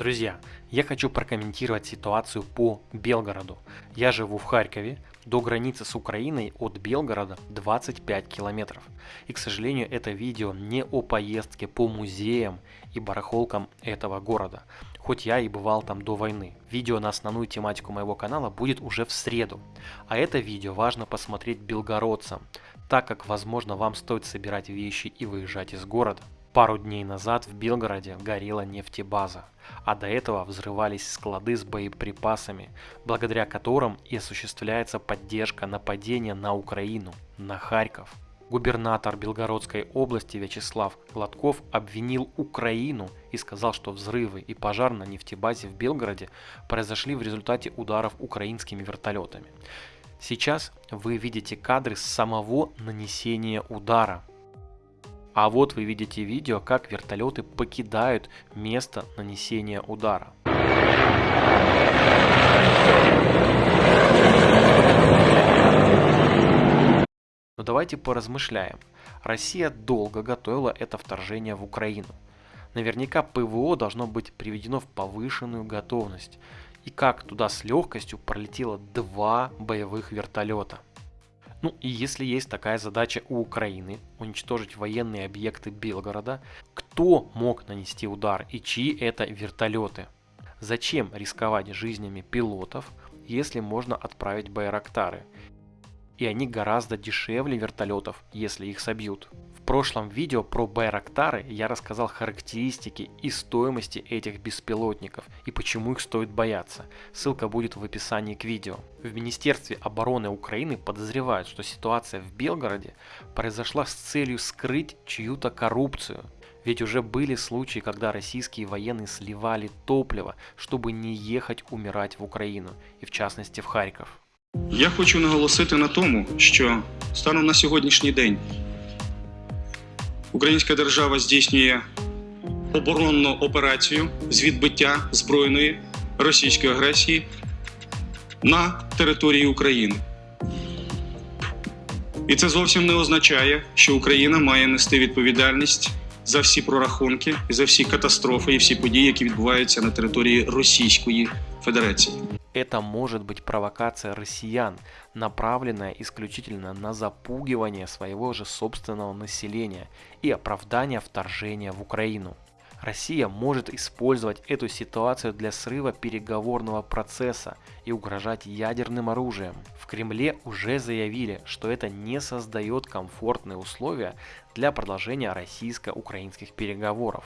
Друзья, я хочу прокомментировать ситуацию по Белгороду. Я живу в Харькове, до границы с Украиной от Белгорода 25 километров. И, к сожалению, это видео не о поездке по музеям и барахолкам этого города, хоть я и бывал там до войны. Видео на основную тематику моего канала будет уже в среду. А это видео важно посмотреть белгородцам, так как, возможно, вам стоит собирать вещи и выезжать из города. Пару дней назад в Белгороде горела нефтебаза, а до этого взрывались склады с боеприпасами, благодаря которым и осуществляется поддержка нападения на Украину, на Харьков. Губернатор Белгородской области Вячеслав Гладков обвинил Украину и сказал, что взрывы и пожар на нефтебазе в Белгороде произошли в результате ударов украинскими вертолетами. Сейчас вы видите кадры с самого нанесения удара. А вот вы видите видео, как вертолеты покидают место нанесения удара. Но давайте поразмышляем. Россия долго готовила это вторжение в Украину. Наверняка ПВО должно быть приведено в повышенную готовность. И как туда с легкостью пролетело два боевых вертолета. Ну и если есть такая задача у Украины уничтожить военные объекты Белгорода, кто мог нанести удар и чьи это вертолеты? Зачем рисковать жизнями пилотов, если можно отправить Байрактары? И они гораздо дешевле вертолетов, если их собьют прошлом видео про Байрактары я рассказал характеристики и стоимости этих беспилотников и почему их стоит бояться. Ссылка будет в описании к видео. В Министерстве обороны Украины подозревают, что ситуация в Белгороде произошла с целью скрыть чью-то коррупцию. Ведь уже были случаи, когда российские военные сливали топливо, чтобы не ехать умирать в Украину, и в частности в Харьков. Я хочу наголосити на тому, що станом на сьогоднішній день Українська держава здійснює оборонну операцію з відбиття збройної російської агресії на території України. І це зовсім не означає, що Україна має нести відповідальність за всі прорахунки, за всі катастрофи і всі події, які відбуваються на території Російської Федерації. Это может быть провокация россиян, направленная исключительно на запугивание своего же собственного населения и оправдание вторжения в Украину. Россия может использовать эту ситуацию для срыва переговорного процесса и угрожать ядерным оружием. В Кремле уже заявили, что это не создает комфортные условия для продолжения российско-украинских переговоров.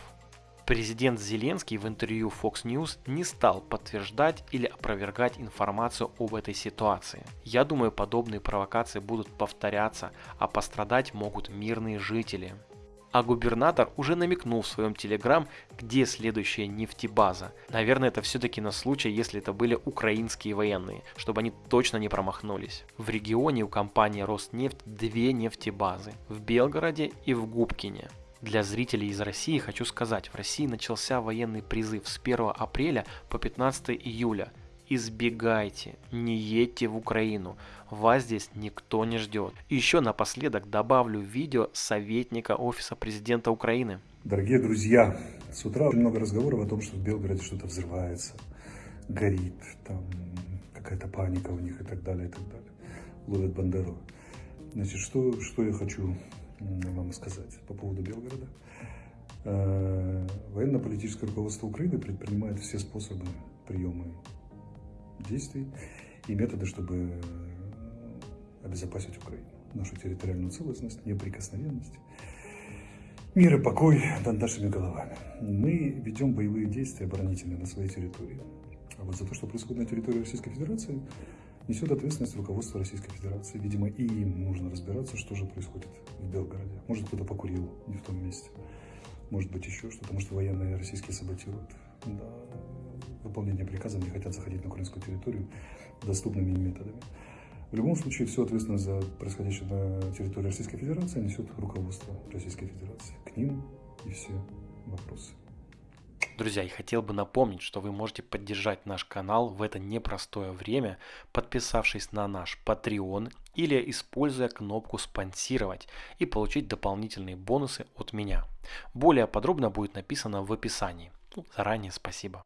Президент Зеленский в интервью Fox News не стал подтверждать или опровергать информацию об этой ситуации. Я думаю, подобные провокации будут повторяться, а пострадать могут мирные жители. А губернатор уже намекнул в своем телеграм, где следующая нефтебаза. Наверное, это все-таки на случай, если это были украинские военные, чтобы они точно не промахнулись. В регионе у компании Роснефть две нефтебазы, в Белгороде и в Губкине. Для зрителей из России хочу сказать, в России начался военный призыв с 1 апреля по 15 июля. Избегайте, не едьте в Украину, вас здесь никто не ждет. Еще напоследок добавлю видео советника Офиса Президента Украины. Дорогие друзья, с утра много разговоров о том, что в Белгороде что-то взрывается, горит, там какая-то паника у них и так далее, и так далее. Ловят Бандеру. Значит, что, что я хочу вам сказать по поводу Белгорода. Э, военно-политическое руководство Украины предпринимает все способы приема действий и методы, чтобы обезопасить Украину, нашу территориальную целостность, неприкосновенность, мир и покой над нашими головами. Мы ведем боевые действия оборонительные на своей территории. А вот за то, что происходит на территории Российской Федерации, несет ответственность руководство Российской Федерации. Видимо, и им нужно разбираться, что же происходит в Белгороде. Может, кто-то покурил не в том месте. Может быть, еще что-то. Может, военные российские саботируют. Да, выполнение приказа не хотят заходить на украинскую территорию доступными методами. В любом случае, всю ответственность за происходящее на территории Российской Федерации несет руководство Российской Федерации. К ним и все вопросы. Друзья, и хотел бы напомнить, что вы можете поддержать наш канал в это непростое время, подписавшись на наш Patreon или используя кнопку «Спонсировать» и получить дополнительные бонусы от меня. Более подробно будет написано в описании. Заранее спасибо.